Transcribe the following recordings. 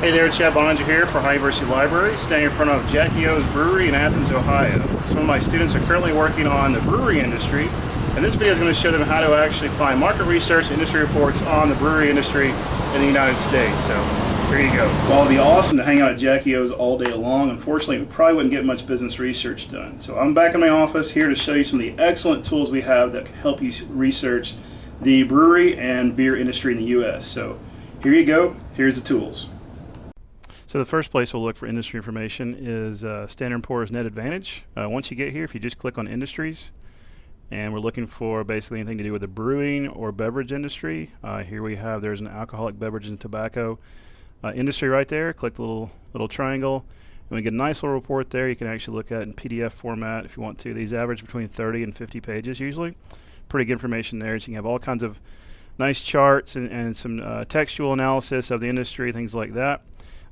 Hey there, Chad Boeninger here for Ohio University Library, standing in front of Jackie O's Brewery in Athens, Ohio. Some of my students are currently working on the brewery industry, and this video is going to show them how to actually find market research industry reports on the brewery industry in the United States. So here you go. Well, it'd be awesome to hang out at Jackie O's all day long. Unfortunately, we probably wouldn't get much business research done. So I'm back in my office here to show you some of the excellent tools we have that can help you research the brewery and beer industry in the U.S. So here you go. Here's the tools. So the first place we'll look for industry information is uh, Standard & Poor's Net Advantage. Uh, once you get here, if you just click on Industries, and we're looking for basically anything to do with the brewing or beverage industry. Uh, here we have there's an alcoholic beverages and tobacco uh, industry right there. Click the little little triangle, and we get a nice little report there. You can actually look at in PDF format if you want to. These average between 30 and 50 pages usually. Pretty good information there. So you can have all kinds of nice charts and, and some uh, textual analysis of the industry, things like that.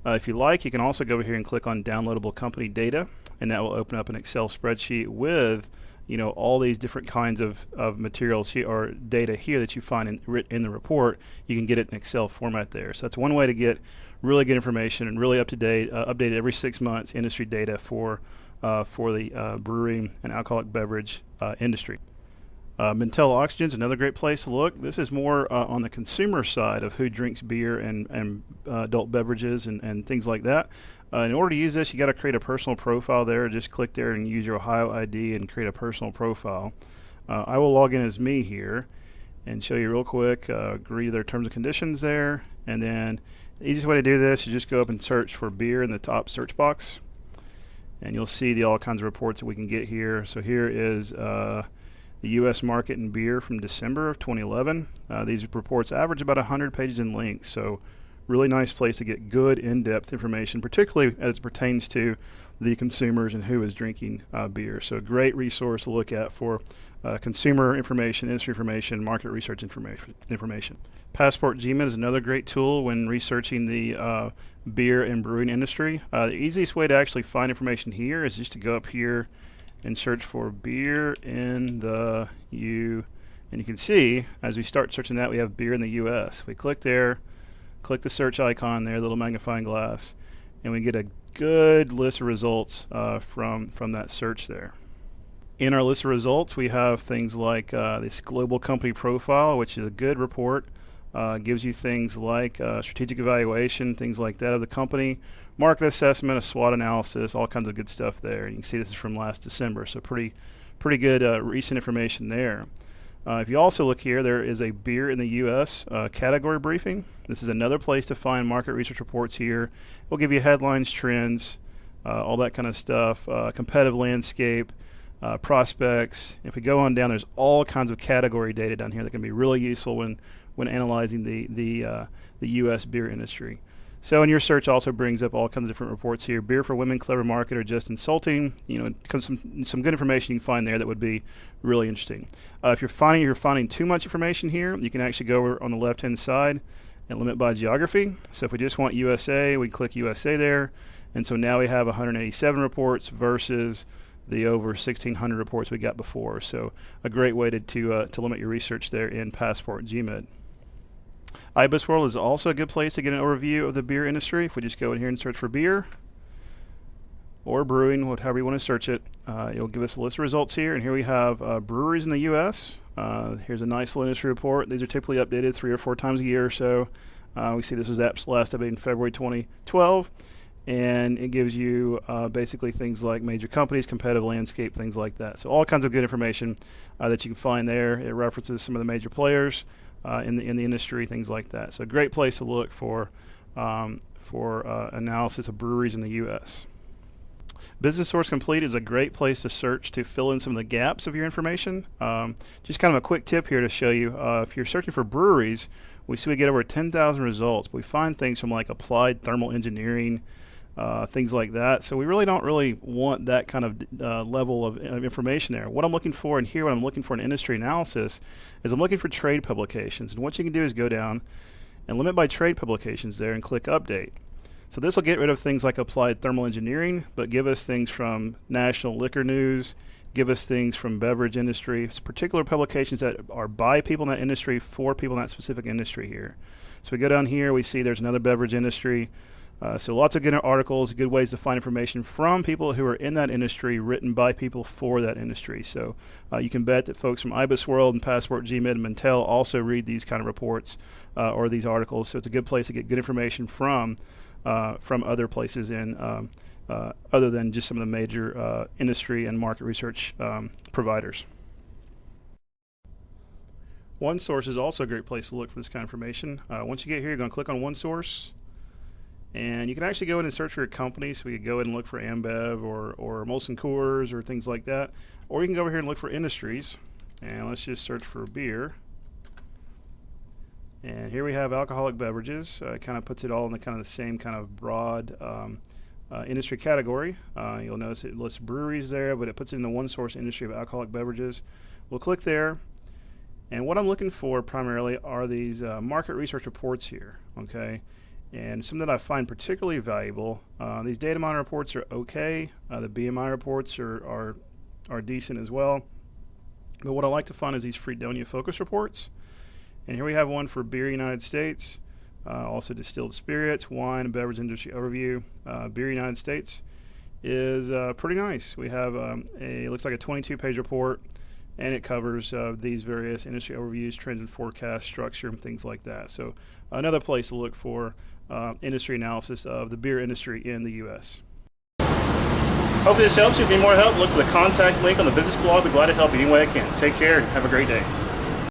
Uh, if you like, you can also go over here and click on downloadable company data, and that will open up an Excel spreadsheet with you know all these different kinds of, of materials here or data here that you find in, in the report. You can get it in excel format there. So that's one way to get really good information and really up to date uh, updated every six months industry data for uh, for the uh, brewing and alcoholic beverage uh, industry uh, Mintel Oxygen is another great place to look. This is more uh, on the consumer side of who drinks beer and, and uh, adult beverages and, and things like that. Uh, in order to use this, you got to create a personal profile there. Just click there and use your Ohio ID and create a personal profile. Uh, I will log in as me here and show you real quick. Uh, agree to their terms and conditions there. And then the easiest way to do this is just go up and search for beer in the top search box. And you'll see the all kinds of reports that we can get here. So here is the U.S. market in beer from December of 2011. Uh, these reports average about 100 pages in length, so really nice place to get good in-depth information, particularly as it pertains to the consumers and who is drinking uh, beer. So great resource to look at for uh, consumer information, industry information, market research information. information. Passport GMID is another great tool when researching the uh, beer and brewing industry. Uh, the easiest way to actually find information here is just to go up here and search for beer in the U. And you can see as we start searching that, we have beer in the US. We click there, click the search icon there, little magnifying glass, and we get a good list of results uh, from, from that search there. In our list of results, we have things like uh, this global company profile, which is a good report uh, gives you things like uh, strategic evaluation, things like that of the company, market assessment, a SWOT analysis, all kinds of good stuff there. You can see this is from last December, so pretty, pretty good uh, recent information there. Uh, if you also look here, there is a beer in the U.S. Uh, category briefing. This is another place to find market research reports here. We'll give you headlines, trends, uh, all that kind of stuff, competitive landscape, uh, prospects. If we go on down, there's all kinds of category data down here that can be really useful when when analyzing the the uh, the U.S. beer industry. So, in your search also brings up all kinds of different reports here. Beer for women, clever market, or just insulting. You know, some some good information you can find there that would be really interesting. Uh, if you're finding you're finding too much information here, you can actually go over on the left hand side and limit by geography. So, if we just want USA, we click USA there, and so now we have 187 reports versus the over 1,600 reports we got before. So a great way to to, uh, to limit your research there in Passport GMID. IBISWorld is also a good place to get an overview of the beer industry. If we just go in here and search for beer or brewing, whatever you want to search it, uh, it'll give us a list of results here. And here we have uh, breweries in the U.S. Uh, here's a nice little industry report. These are typically updated three or four times a year or so. Uh, we see this was last updated in February 2012 and it gives you uh, basically things like major companies, competitive landscape, things like that. So all kinds of good information uh, that you can find there. It references some of the major players uh, in the in the industry, things like that. So a great place to look for um, for uh, analysis of breweries in the U.S. Business Source Complete is a great place to search to fill in some of the gaps of your information. Um, just kind of a quick tip here to show you uh, if you're searching for breweries, we see we get over 10,000 results. We find things from like applied thermal engineering, uh, things like that. So we really don't really want that kind of uh, level of, of, information there. What I'm looking for in here, when I'm looking for an industry analysis, is I'm looking for trade publications. And what you can do is go down and limit by trade publications there and click update. So this will get rid of things like applied thermal engineering, but give us things from national liquor news, give us things from beverage industry, particular publications that are by people in that industry for people in that specific industry here. So we go down here, we see there's another beverage industry Uh, so lots of good articles, good ways to find information from people who are in that industry, written by people for that industry. So uh, you can bet that folks from IBIS World and Passport GMID and Mintel also read these kind of reports uh, or these articles. So it's a good place to get good information from uh, from other places in um, uh, other than just some of the major uh, industry and market research um, providers. One source is also a great place to look for this kind of information. once you get here, you're going to click on one source and you can actually go in and search for your company. So we could go in and look for Ambev or, or Molson Coors or things like that. Or you can go over here and look for industries. And let's just search for beer. And here we have alcoholic beverages. Uh, it kind of puts it all in the kind of the same kind of broad um, uh, industry category. Uh, you'll notice it lists breweries there, but it puts it in the one source industry of alcoholic beverages. We'll click there. And what I'm looking for primarily are these uh, market research reports here. Okay. And some that I find particularly valuable, uh, these data mine reports are okay. Uh, the BMI reports are, are, are decent as well. But what I like to find is these Freedonia focus reports. And here we have one for Beer United States, uh, also distilled spirits, wine, and beverage industry overview. Uh, Beer United States is uh, pretty nice. We have um, a looks like a 22 page report and it covers uh, these various industry overviews, trends and forecast structure, and things like that. So another place to look for uh, industry analysis of the beer industry in the U.S. Hopefully this helps you. If you need more help, look for the contact link on the business blog. Be glad to help you any way I can. Take care and have a great day.